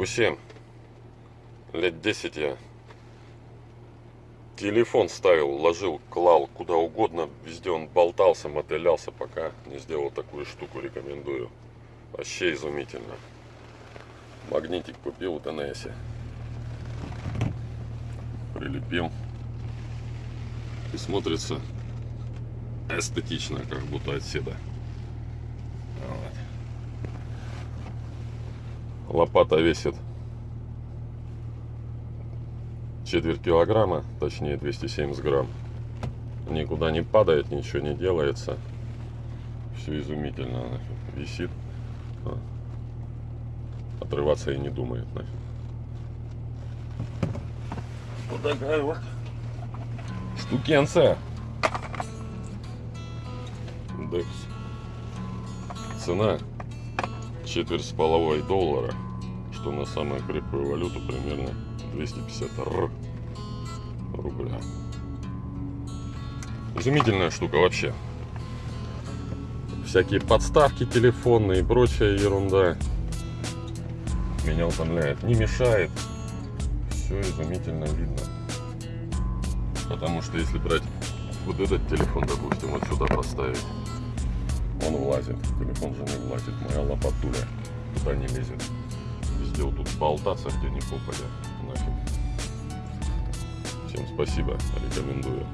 Q7. Лет 10 я телефон ставил, ложил, клал куда угодно. Везде он болтался, мотылялся, пока не сделал такую штуку. Рекомендую. Вообще изумительно. Магнитик купил в ДНС. Прилепил. И смотрится эстетично, как будто отседа. Вот. Лопата весит четверть килограмма, точнее 270 грамм. Никуда не падает, ничего не делается. Все изумительно нафиг. висит. А. Отрываться и не думает нафиг. Вот такая вот штукенция. Декс. Цена четверть с половой доллара, что на самую крепкую валюту примерно 250 р рубля. Изумительная штука вообще. Всякие подставки телефонные и прочая ерунда. Меня утомляет. Не мешает. Все изумительно видно. Потому что если брать вот этот телефон, допустим, вот сюда поставить, он влазит. Телефон же не влазит. Моя лопатуля туда не лезет. Везде вот тут болтаться, где не попадет. Нафиг. Всем спасибо. Рекомендую.